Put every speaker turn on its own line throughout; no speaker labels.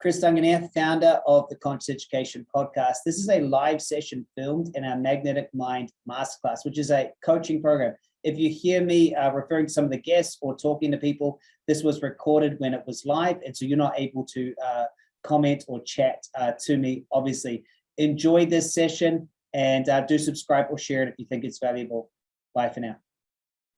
Chris Duncan here, founder of the Conscious Education Podcast. This is a live session filmed in our Magnetic Mind Masterclass, which is a coaching program. If you hear me uh, referring to some of the guests or talking to people, this was recorded when it was live, and so you're not able to uh, comment or chat uh, to me, obviously. Enjoy this session and uh, do subscribe or share it if you think it's valuable. Bye for now.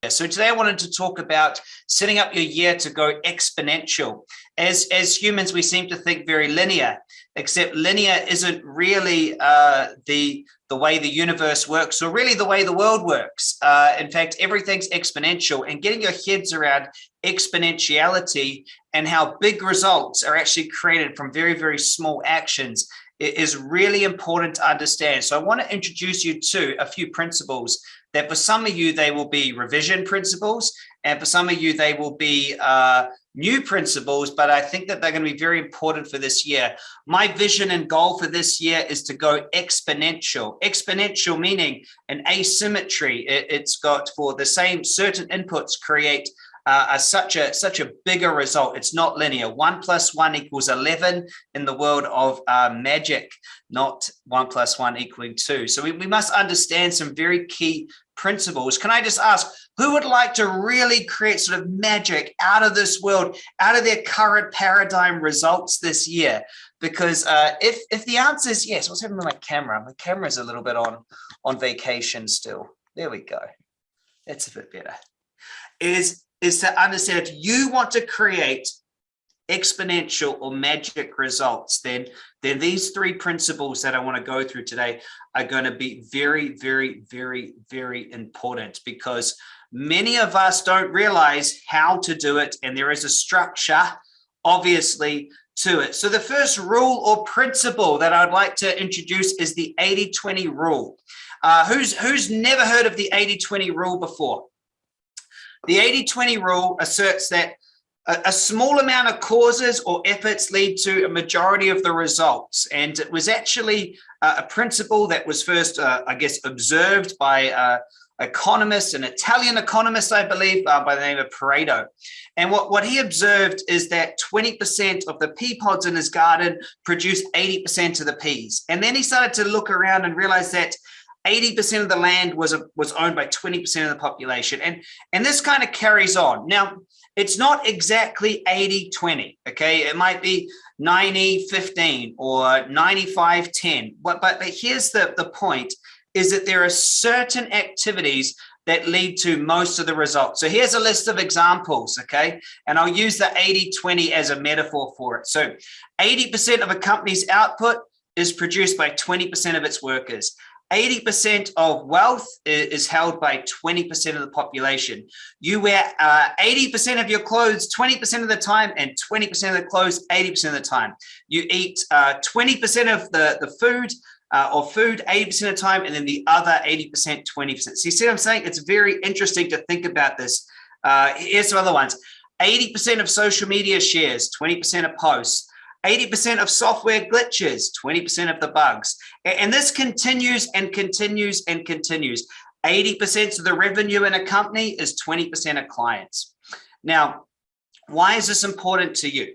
So today I wanted to talk about setting up your year to go exponential. As, as humans, we seem to think very linear, except linear isn't really uh, the, the way the universe works or really the way the world works. Uh, in fact, everything's exponential and getting your heads around exponentiality and how big results are actually created from very, very small actions is really important to understand. So I want to introduce you to a few principles that for some of you, they will be revision principles. And for some of you, they will be uh, new principles, but I think that they're going to be very important for this year. My vision and goal for this year is to go exponential. Exponential meaning an asymmetry. It, has got for the same certain inputs create uh, a, such a such a bigger result. It's not linear. One plus one equals 11 in the world of uh, magic, not one plus one equaling two. So we, we must understand some very key principles. Can I just ask, who would like to really create sort of magic out of this world, out of their current paradigm results this year? Because uh, if if the answer is yes, what's happening with my camera? My camera's a little bit on on vacation still. There we go. That's a bit better. Is is to understand if you want to create exponential or magic results, then, then these three principles that I want to go through today are going to be very, very, very, very important because many of us don't realize how to do it. And there is a structure, obviously, to it. So the first rule or principle that I'd like to introduce is the 80-20 rule. Uh, who's, who's never heard of the 80-20 rule before? The 80-20 rule asserts that a, small amount of causes or efforts lead to a majority of the results. And it was actually a principle that was first, uh, I guess, observed by uh, economist, an Italian economist, I believe, uh, by the name of Pareto. And what, what he observed is that 20% of the pea pods in his garden produce 80% of the peas. And then he started to look around and realize that 80% of the land was was owned by 20% of the population. And, and this kind of carries on. Now, it's not exactly 80-20, okay? It might be 90-15 or 95-10. But, but, but here's the, the point, is that there are certain activities that lead to most of the results. So here's a list of examples, okay? And I'll use the 80-20 as a metaphor for it. So 80% of a company's output is produced by 20% of its workers. 80% of wealth is held by 20% of the population. You wear 80% uh, of your clothes 20% of the time and 20% of the clothes 80% of the time. You eat 20% uh, of the, the food uh, or food 80% of the time and then the other 80%, 20%. So you see what I'm saying? It's very interesting to think about this. Uh, here's some other ones. 80% of social media shares, 20% of posts, 80% of software glitches, 20% of the bugs. And this continues and continues and continues. 80% of the revenue in a company is 20% of clients. Now, why is this important to you?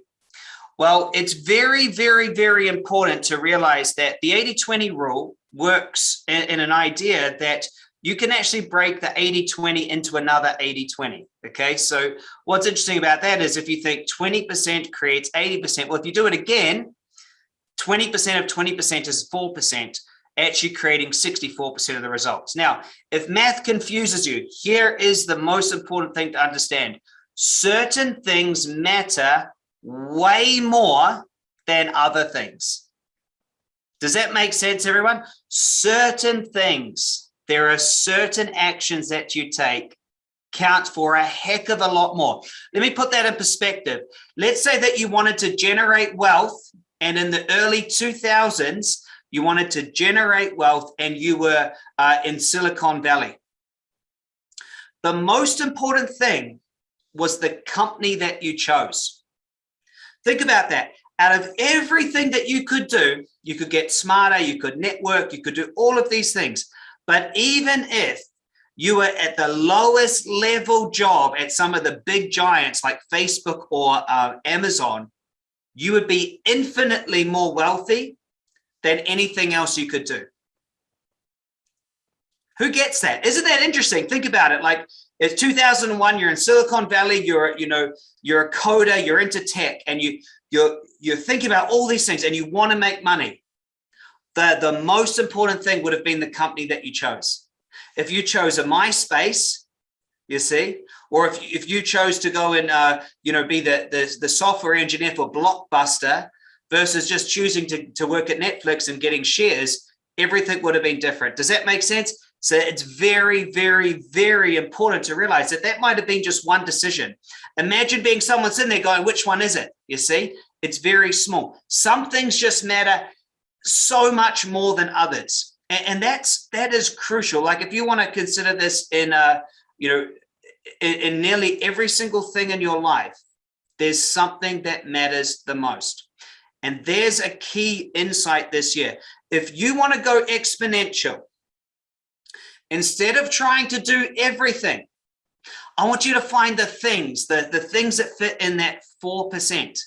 Well, it's very, very, very important to realize that the 80-20 rule works in, an idea that you can actually break the 80-20 into another 80-20. Okay, so what's interesting about that is if you think 20% creates 80%, well, if you do it again, 20% of 20% is 4%, actually creating 64% of the results. Now, if math confuses you, here is the most important thing to understand. Certain things matter way more than other things. Does that make sense, everyone? Certain things there are certain actions that you take count for a heck of a lot more. Let me put that in perspective. Let's say that you wanted to generate wealth and in the early 2000s, you wanted to generate wealth and you were uh, in Silicon Valley. The most important thing was the company that you chose. Think about that. Out of everything that you could do, you could get smarter, you could network, you could do all of these things. But even if you were at the lowest level job at some of the big giants like Facebook or uh, Amazon, you would be infinitely more wealthy than anything else you could do. Who gets that? Isn't that interesting? Think about it. Like it's 2001, you're in Silicon Valley, you're, you know, you're a coder, you're into tech and you, you're, you're thinking about all these things and you want to make money. The, the most important thing would have been the company that you chose. If you chose a MySpace, you see, or if, if you chose to go and, uh, you know, be the, the, the software engineer for Blockbuster versus just choosing to, to work at Netflix and getting shares, everything would have been different. Does that make sense? So it's very, very, very important to realize that that might have been just one decision. Imagine being someone's in there going, which one is it? You see, it's very small. Some things just matter so much more than others. And, and that's, that is crucial. Like if you want to consider this in, a, you know, in, in nearly every single thing in your life, there's something that matters the most. And there's a key insight this year. If you want to go exponential, instead of trying to do everything, I want you to find the things, the, the things that fit in that 4%,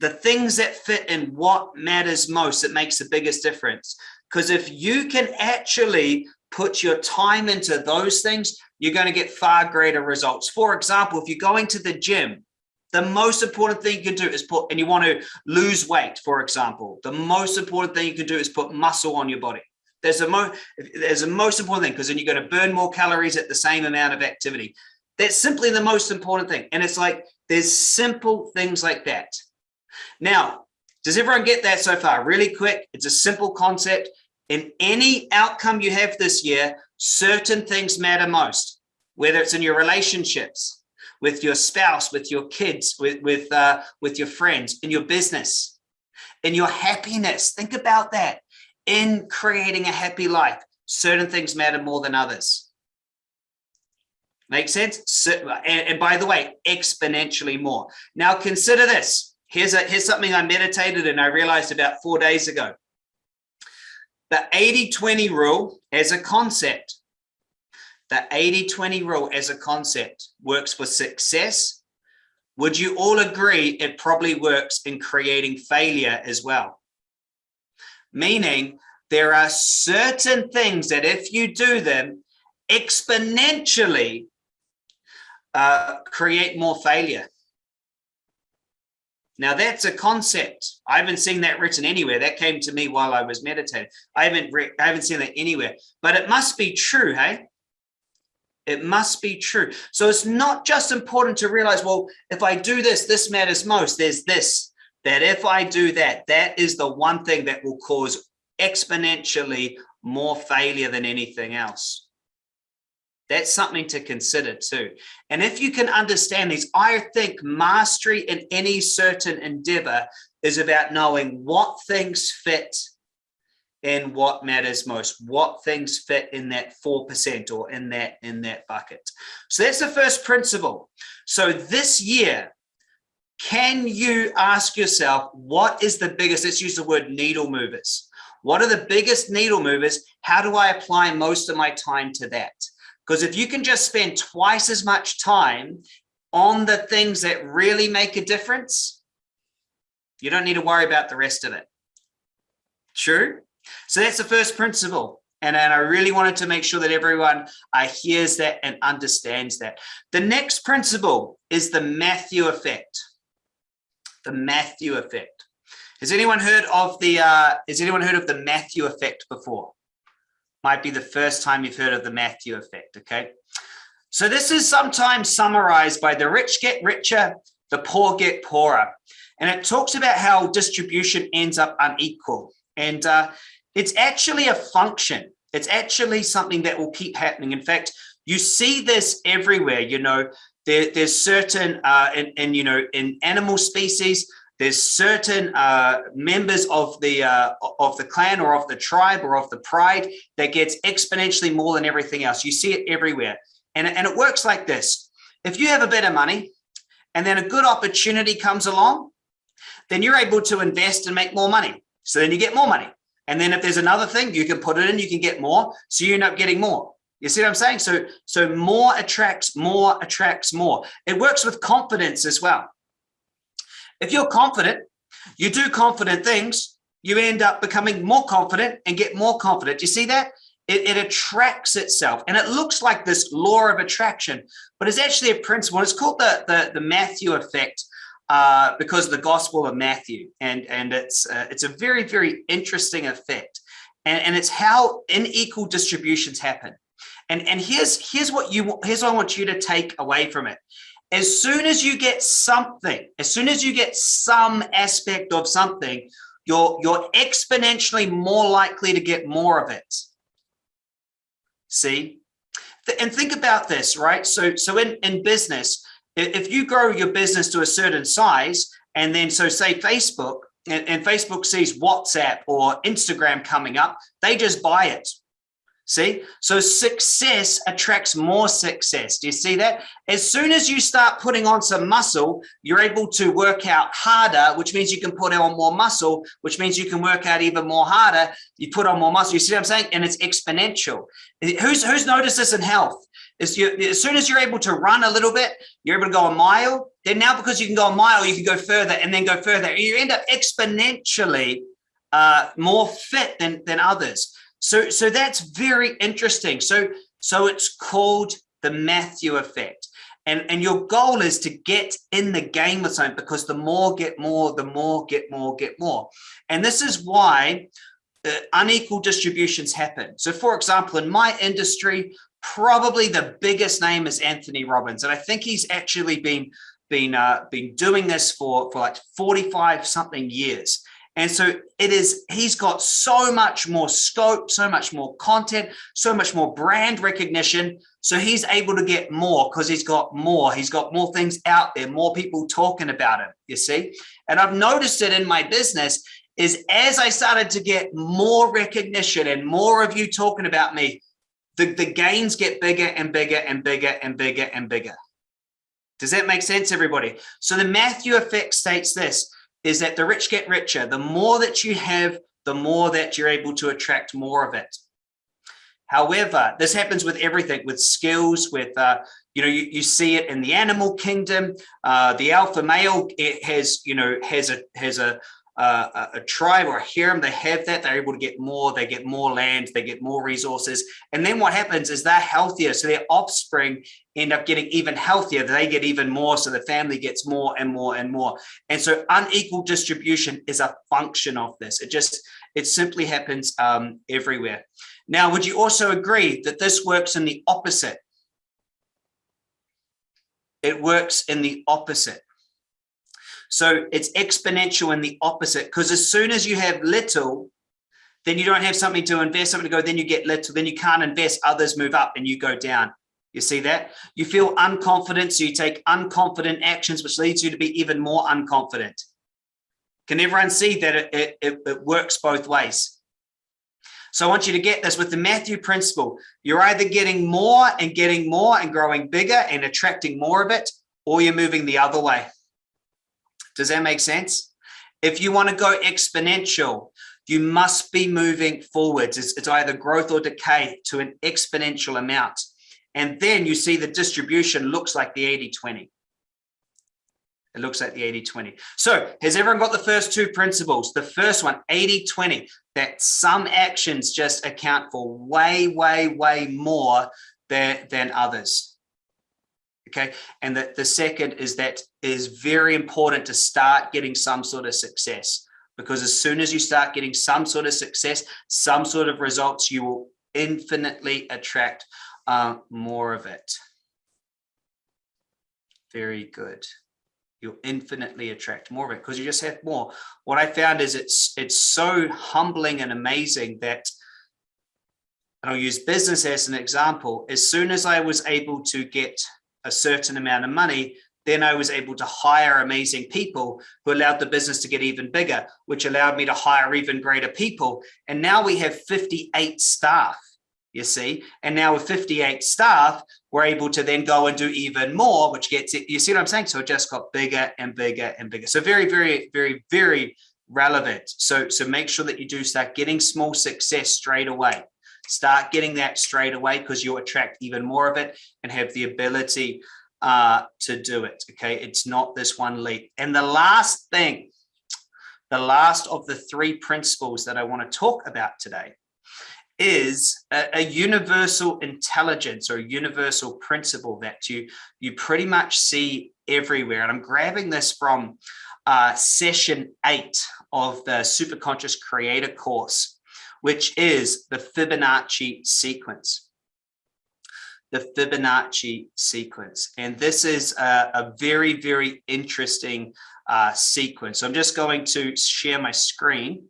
the things that fit in what matters most, that makes the biggest difference. Because if you can actually put your time into those things, you're going to get far greater results. For example, if you're going to the gym, the most important thing you can do is put, and you want to lose weight, for example, the most important thing you can do is put muscle on your body. There's a, mo there's a most important thing because then you're going to burn more calories at the same amount of activity. That's simply the most important thing. And it's like, there's simple things like that. Now, does everyone get that so far? Really quick. It's a simple concept. In any outcome you have this year, certain things matter most, whether it's in your relationships, with your spouse, with your kids, with, with, uh, with your friends, in your business, in your happiness. Think about that in creating a happy life, certain things matter more than others. Make sense? So, and, and by the way, exponentially more. Now consider this. Here's, a, here's something I meditated and I realized about four days ago. The 80-20 rule as a concept, the 80-20 rule as a concept works for success. Would you all agree it probably works in creating failure as well? meaning there are certain things that if you do them exponentially uh, create more failure. Now that's a concept. I haven't seen that written anywhere. That came to me while I was meditating. I haven't I haven't seen that anywhere, but it must be true, hey? It must be true. So it's not just important to realize, well, if I do this, this matters most. There's this that if I do that, that is the one thing that will cause exponentially more failure than anything else. That's something to consider too. And if you can understand these, I think mastery in any certain endeavor is about knowing what things fit in what matters most, what things fit in that 4% or in that, in that bucket. So that's the first principle. So this year, can you ask yourself, what is the biggest, let's use the word needle movers. What are the biggest needle movers? How do I apply most of my time to that? Because if you can just spend twice as much time on the things that really make a difference, you don't need to worry about the rest of it. True? So that's the first principle. And, and I really wanted to make sure that everyone uh, hears that and understands that. The next principle is the Matthew effect the Matthew effect. Has anyone heard of the uh, has anyone heard of the Matthew effect before? Might be the first time you've heard of the Matthew effect, okay? So this is sometimes summarized by the rich get richer, the poor get poorer. And it talks about how distribution ends up unequal. And uh, it's actually a function. It's actually something that will keep happening. In fact, you see this everywhere, you know, there, there's certain, uh, in, in, you know, in animal species, there's certain uh, members of the uh, of the clan or of the tribe or of the pride that gets exponentially more than everything else. You see it everywhere. And, and it works like this. If you have a bit of money and then a good opportunity comes along, then you're able to invest and make more money. So then you get more money. And then if there's another thing, you can put it in, you can get more. So you end up getting more. You see what I'm saying? So, so more attracts more attracts more. It works with confidence as well. If you're confident, you do confident things, you end up becoming more confident and get more confident. You see that? It, it, attracts itself and it looks like this law of attraction, but it's actually a principle. It's called the, the, the Matthew effect uh, because of the Gospel of Matthew. And, and it's, uh, it's a very, very interesting effect. And, and it's how unequal distributions happen. And, and here's, here's what you here's what I want you to take away from it. As soon as you get something, as soon as you get some aspect of something, you're, you're exponentially more likely to get more of it. See? And think about this, right? So, so in, in business, if you grow your business to a certain size, and then so say Facebook, and, and Facebook sees WhatsApp or Instagram coming up, they just buy it. See, so success attracts more success. Do you see that? As soon as you start putting on some muscle, you're able to work out harder, which means you can put on more muscle, which means you can work out even more harder. You put on more muscle. You see what I'm saying? And it's exponential. Who's who's noticed this in health? Is you, as soon as you're able to run a little bit, you're able to go a mile. Then now because you can go a mile, you can go further and then go further. You end up exponentially uh, more fit than than others. So, so that's very interesting. So, so it's called the Matthew effect. And, and your goal is to get in the game with something because the more get more, the more get more, get more. And this is why uh, unequal distributions happen. So for example, in my industry, probably the biggest name is Anthony Robbins. And I think he's actually been, been, uh, been doing this for, for like 45 something years. And so it is, he's got so much more scope, so much more content, so much more brand recognition. So he's able to get more because he's got more, he's got more things out there, more people talking about him, you see? And I've noticed it in my business is as I started to get more recognition and more of you talking about me, the, the gains get bigger and bigger and bigger and bigger and bigger. Does that make sense, everybody? So the Matthew effect states this, is that the rich get richer. The more that you have, the more that you're able to attract more of it. However, this happens with everything, with skills, with, uh, you know, you, you see it in the animal kingdom. Uh, the alpha male it has, you know, has a has a, uh, a tribe or a harem, they have that, they're able to get more, they get more land, they get more resources. And then what happens is they're healthier. So their offspring end up getting even healthier. They get even more. So the family gets more and more and more. And so unequal distribution is a function of this. It just, it simply happens um, everywhere. Now, would you also agree that this works in the opposite? It works in the opposite. So it's exponential in the opposite because as soon as you have little, then you don't have something to invest, something to go, then you get little, then you can't invest, others move up and you go down. You see that? You feel unconfident, so you take unconfident actions, which leads you to be even more unconfident. Can everyone see that it, it, it works both ways? So I want you to get this with the Matthew principle. You're either getting more and getting more and growing bigger and attracting more of it, or you're moving the other way. Does that make sense? If you want to go exponential, you must be moving forwards. It's, it's either growth or decay to an exponential amount. And then you see the distribution looks like the 80-20. It looks like the 80-20. So has everyone got the first two principles? The first one, 80-20, that some actions just account for way, way, way more than, than others okay? And that the second is that is very important to start getting some sort of success. Because as soon as you start getting some sort of success some sort of results you will infinitely attract uh, more of it. Very good. You'll infinitely attract more of it because you just have more. What i found is it's it's so humbling and amazing that and I'll use business as an example. As soon as I was able to get a certain amount of money, then I was able to hire amazing people who allowed the business to get even bigger, which allowed me to hire even greater people. And now we have 58 staff, you see, and now with 58 staff, we're able to then go and do even more, which gets it. You see what I'm saying? So it just got bigger and bigger and bigger. So very, very, very, very relevant. So, so make sure that you do start getting small success straight away. Start getting that straight away because you'll attract even more of it and have the ability uh, to do it. Okay, it's not this one leap. And the last thing, the last of the three principles that I want to talk about today is a, a, universal intelligence or universal principle that you you pretty much see everywhere. And I'm grabbing this from uh, session eight of the Superconscious Creator course, which is the Fibonacci sequence the Fibonacci sequence. And this is a, a very, very interesting uh, sequence. So I'm just going to share my screen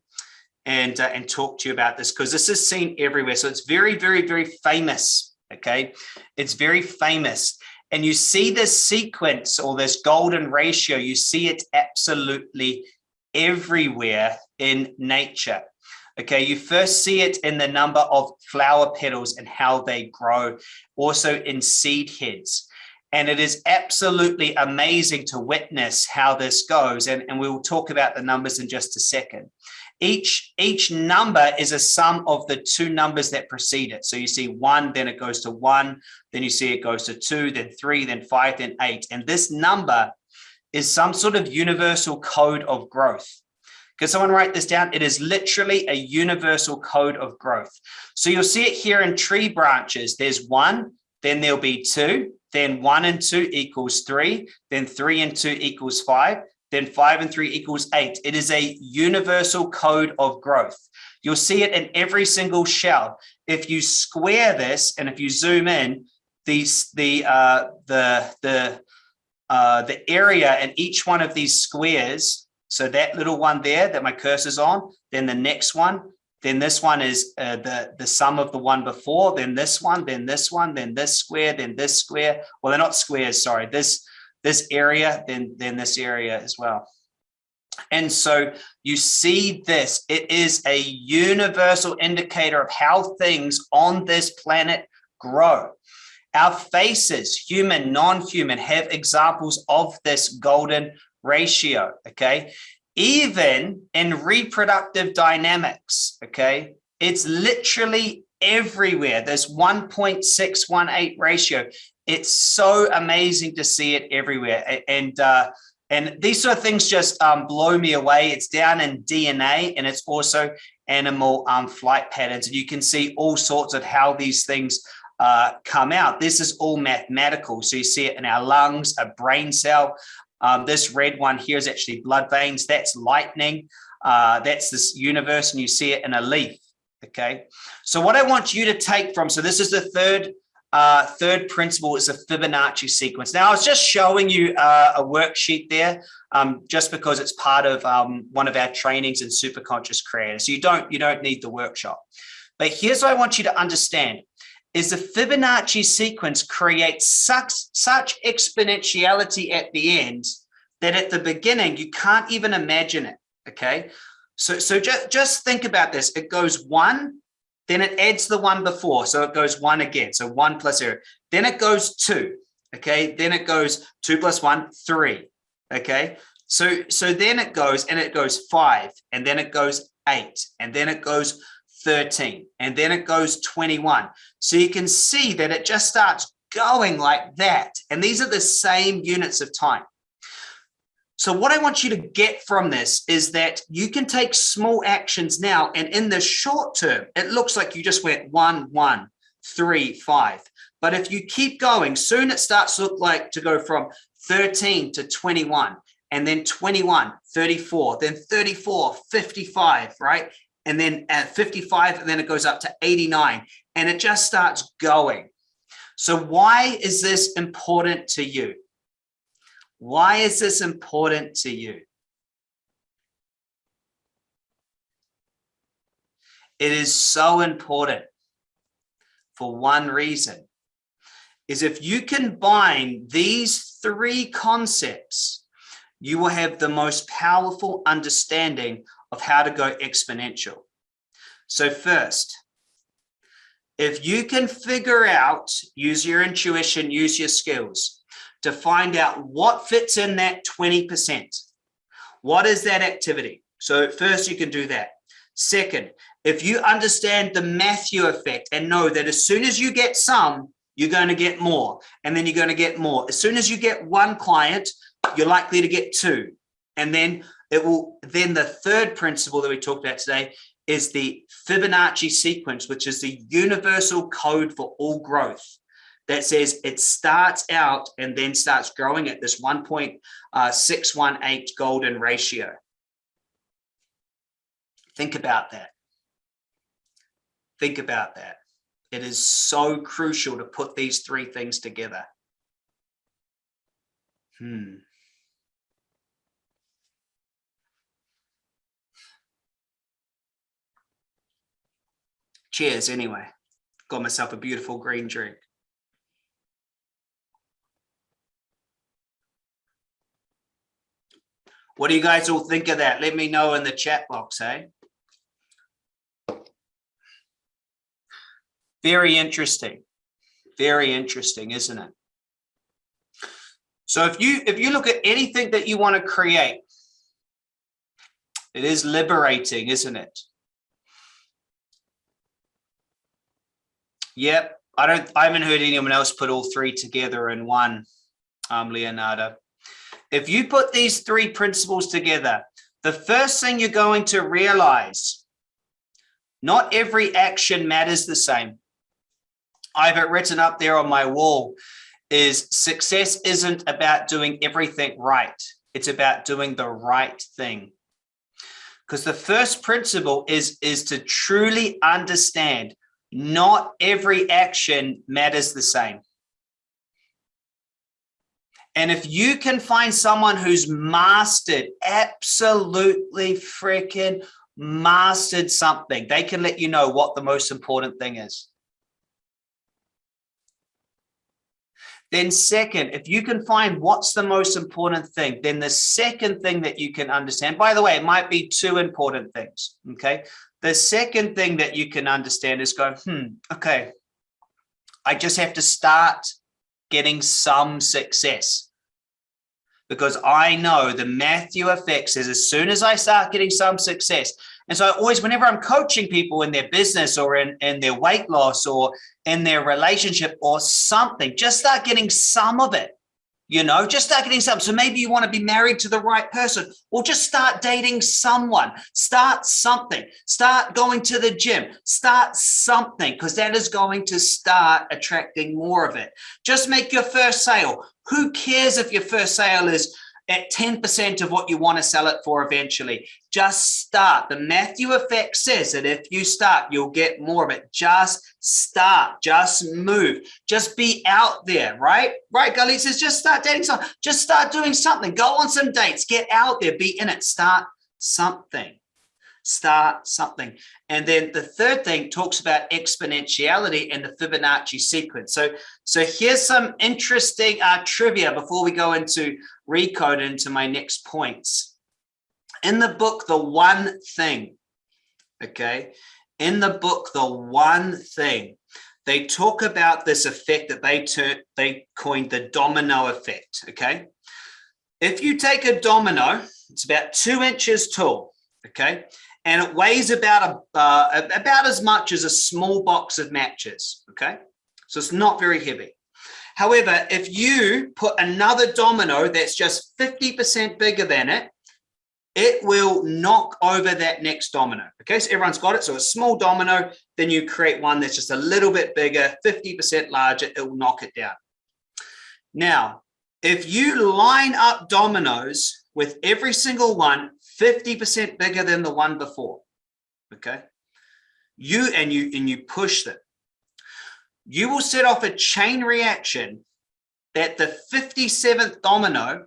and, uh, and talk to you about this because this is seen everywhere. So it's very, very, very famous. Okay. It's very famous. And you see this sequence or this golden ratio, you see it absolutely everywhere in nature. Okay, you first see it in the number of flower petals and how they grow, also in seed heads. And it is absolutely amazing to witness how this goes. And, and we will talk about the numbers in just a second. Each, each number is a sum of the two numbers that precede it. So you see one, then it goes to one, then you see it goes to two, then three, then five, then eight. And this number is some sort of universal code of growth. Can someone write this down? It is literally a universal code of growth. So you'll see it here in tree branches. There's one, then there'll be two, then one and two equals three, then three and two equals five, then five and three equals eight. It is a universal code of growth. You'll see it in every single shell. If you square this and if you zoom in, these the uh, the the uh, the area in each one of these squares so that little one there that my cursor's on, then the next one, then this one is uh, the, the sum of the one before, then this one, then this one, then this square, then this square. Well, they're not squares, sorry. This, this area, then, then this area as well. And so you see this, it is a universal indicator of how things on this planet grow. Our faces, human, non-human, have examples of this golden ratio, okay? Even in reproductive dynamics, okay? It's literally everywhere. There's 1.618 ratio. It's so amazing to see it everywhere. And uh, and these sort of things just um, blow me away. It's down in DNA and it's also animal um, flight patterns. And you can see all sorts of how these things uh, come out. This is all mathematical. So you see it in our lungs, a brain cell, um, this red one here is actually blood veins. That's lightning. Uh, that's this universe, and you see it in a leaf. Okay. So what I want you to take from, so this is the third uh, third principle is a Fibonacci sequence. Now, I was just showing you uh, a worksheet there, um, just because it's part of um, one of our trainings in super conscious creator. So you don't you don't need the workshop. But here's what I want you to understand is the Fibonacci sequence creates such, such exponentiality at the end that at the beginning, you can't even imagine it, okay? So, so just, just think about this. It goes one, then it adds the one before. So it goes one again. So one plus zero. Then it goes two, okay? Then it goes two plus one, three, okay? So, so then it goes and it goes five, and then it goes eight, and then it goes 13, and then it goes 21. So you can see that it just starts going like that. And these are the same units of time. So what I want you to get from this is that you can take small actions now, and in the short term, it looks like you just went one, one, three, five. But if you keep going, soon it starts to look like to go from 13 to 21, and then 21, 34, then 34, 55, right? And then at 55, and then it goes up to 89, and it just starts going. So why is this important to you? Why is this important to you? It is so important for one reason, is if you combine these three concepts, you will have the most powerful understanding of how to go exponential. So first, if you can figure out, use your intuition, use your skills to find out what fits in that 20%. What is that activity? So first you can do that. Second, if you understand the Matthew effect and know that as soon as you get some, you're going to get more, and then you're going to get more. As soon as you get one client, you're likely to get two. And then it will, then the third principle that we talked about today is the Fibonacci sequence, which is the universal code for all growth that says it starts out and then starts growing at this 1.618 golden ratio. Think about that. Think about that. It is so crucial to put these three things together. Hmm. Cheers anyway. Got myself a beautiful green drink. What do you guys all think of that? Let me know in the chat box, hey? Very interesting. Very interesting, isn't it? So if you if you look at anything that you want to create, it is liberating, isn't it? Yep, I don't I haven't heard anyone else put all three together in one, um, Leonardo. If you put these three principles together, the first thing you're going to realize, not every action matters the same. I have it written up there on my wall is success isn't about doing everything right. It's about doing the right thing. Because the first principle is, is to truly understand not every action matters the same. And if you can find someone who's mastered, absolutely freaking mastered something, they can let you know what the most important thing is. Then second, if you can find what's the most important thing, then the second thing that you can understand, by the way, it might be two important things, okay? The second thing that you can understand is go, hmm, okay, I just have to start getting some success because I know the Matthew effect says as soon as I start getting some success, and so I always, whenever I'm coaching people in their business or in, in their weight loss or in their relationship or something, just start getting some of it, you know, just start getting some. So maybe you want to be married to the right person or just start dating someone, start something, start going to the gym, start something, because that is going to start attracting more of it. Just make your first sale. Who cares if your first sale is at 10% of what you want to sell it for eventually. Just start. The Matthew effect says that if you start, you'll get more of it. Just start, just move, just be out there, right? Right, Gully says, just start dating someone, just start doing something, go on some dates, get out there, be in it, start something start something. And then the third thing talks about exponentiality and the Fibonacci sequence. So, so here's some interesting uh, trivia before we go into recode into my next points. In the book, The One Thing, okay, in the book, The One Thing, they talk about this effect that they they coined the domino effect, okay? If you take a domino, it's about two inches tall, okay? And it weighs about a uh, about as much as a small box of matches okay? So it's not very heavy. However if you put another domino that's just 50 percent bigger than it it will knock over that next domino okay? So everyone's got it. So a small domino then you create one that's just a little bit bigger 50 percent larger it will knock it down. Now if you line up dominoes with every single one 50% bigger than the one before. Okay. You and you and you push them. You will set off a chain reaction that the 57th domino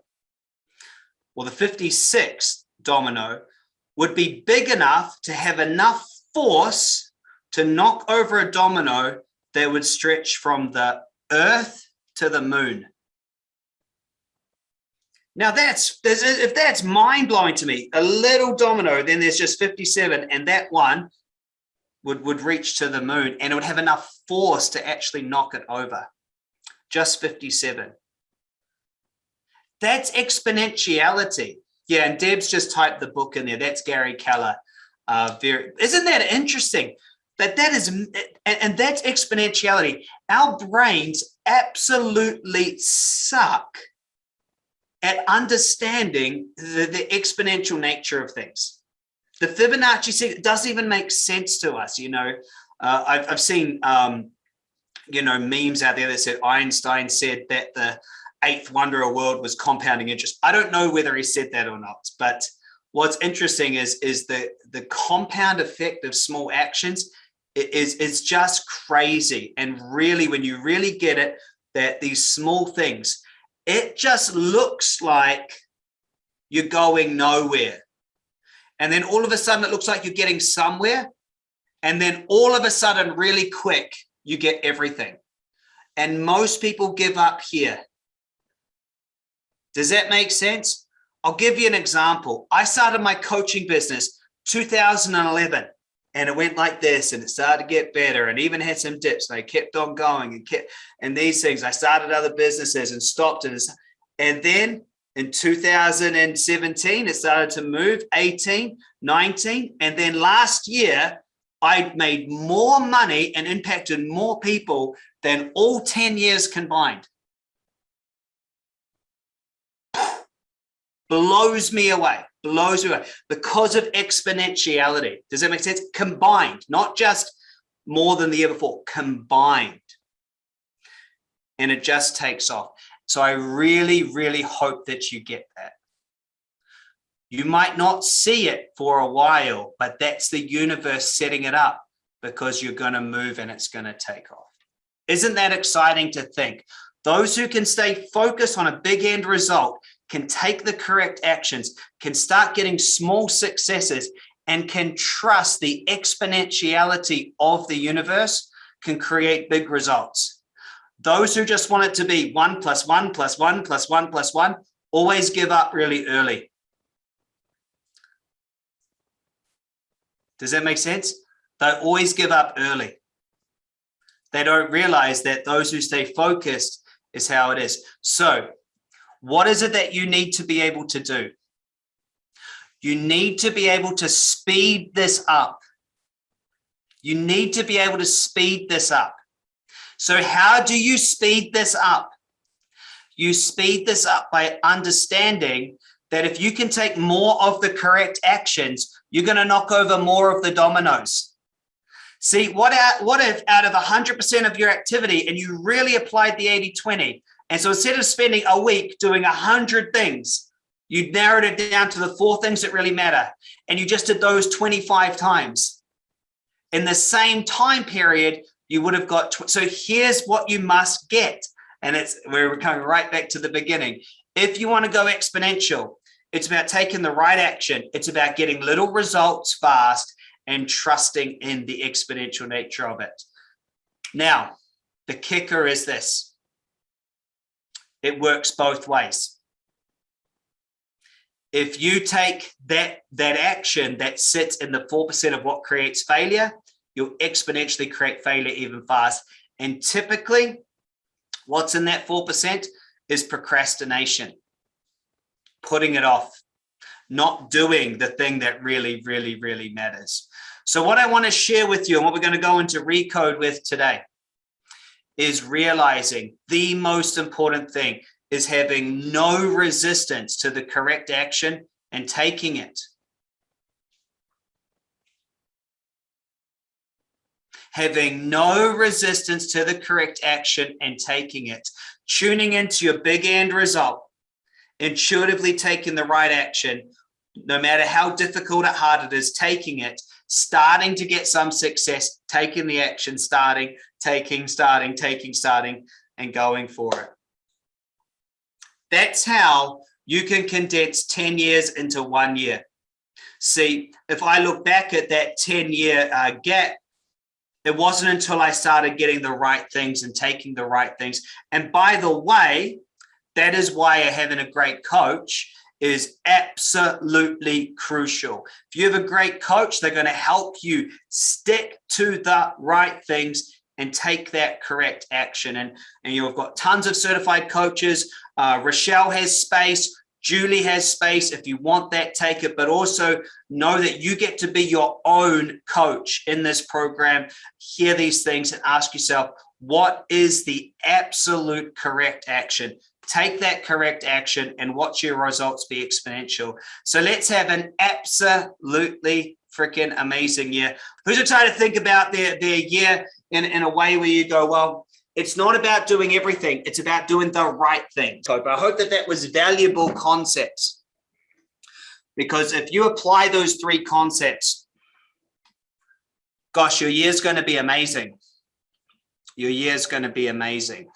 or the 56th domino would be big enough to have enough force to knock over a domino that would stretch from the earth to the moon. Now that's if that's mind blowing to me, a little domino, then there's just 57, and that one would would reach to the moon, and it would have enough force to actually knock it over. Just 57. That's exponentiality. Yeah, and Deb's just typed the book in there. That's Gary Keller. Uh, very isn't that interesting? that that is, and, and that's exponentiality. Our brains absolutely suck at understanding the, the exponential nature of things. The Fibonacci sequence doesn't even make sense to us. You know, uh, I've, I've seen, um, you know, memes out there that said Einstein said that the eighth wonder of the world was compounding interest. I don't know whether he said that or not, but what's interesting is, is the, the compound effect of small actions is, is just crazy. And really, when you really get it, that these small things, it just looks like you're going nowhere. And then all of a sudden it looks like you're getting somewhere. And then all of a sudden, really quick, you get everything. And most people give up here. Does that make sense? I'll give you an example. I started my coaching business 2011 and it went like this and it started to get better and even had some dips and I kept on going and kept and these things I started other businesses and stopped and and then in 2017 it started to move 18 19 and then last year I made more money and impacted more people than all 10 years combined. Blows me away blows me away because of exponentiality. Does that make sense? Combined, not just more than the year before, combined. And it just takes off. So I really, really hope that you get that. You might not see it for a while, but that's the universe setting it up because you're going to move and it's going to take off. Isn't that exciting to think? Those who can stay focused on a big end result can take the correct actions, can start getting small successes, and can trust the exponentiality of the universe can create big results. Those who just want it to be one plus one plus one plus one plus one always give up really early. Does that make sense? They always give up early. They don't realize that those who stay focused is how it is. So what is it that you need to be able to do? You need to be able to speed this up. You need to be able to speed this up. So how do you speed this up? You speed this up by understanding that if you can take more of the correct actions, you're going to knock over more of the dominoes. See, what, out, what if out of 100% of your activity and you really applied the 80-20, and so instead of spending a week doing a hundred things, you narrowed it down to the four things that really matter. And you just did those 25 times. In the same time period, you would have got, so here's what you must get. And it's, we're coming right back to the beginning. If you want to go exponential, it's about taking the right action. It's about getting little results fast and trusting in the exponential nature of it. Now, the kicker is this it works both ways. If you take that, that action that sits in the 4% of what creates failure, you'll exponentially create failure even fast. And typically, what's in that 4% is procrastination, putting it off, not doing the thing that really, really, really matters. So what I want to share with you and what we're going to go into recode with today is realizing the most important thing is having no resistance to the correct action and taking it. Having no resistance to the correct action and taking it. Tuning into your big end result, intuitively taking the right action, no matter how difficult or hard it is, taking it, starting to get some success, taking the action, starting, taking, starting, taking, starting, and going for it. That's how you can condense 10 years into one year. See, if I look back at that 10 year uh, gap, it wasn't until I started getting the right things and taking the right things. And by the way, that is why having a great coach is absolutely crucial. If you have a great coach, they're going to help you stick to the right things and take that correct action. And, and you've got tons of certified coaches. Uh, Rochelle has space. Julie has space. If you want that, take it, but also know that you get to be your own coach in this program. Hear these things and ask yourself, what is the absolute correct action? Take that correct action and watch your results be exponential. So let's have an absolutely freaking amazing year. Who's excited to think about their, their year in, in a way where you go, well, it's not about doing everything. It's about doing the right thing. So I hope that that was valuable concepts. Because if you apply those three concepts, gosh, your year's going to be amazing. Your year's going to be amazing.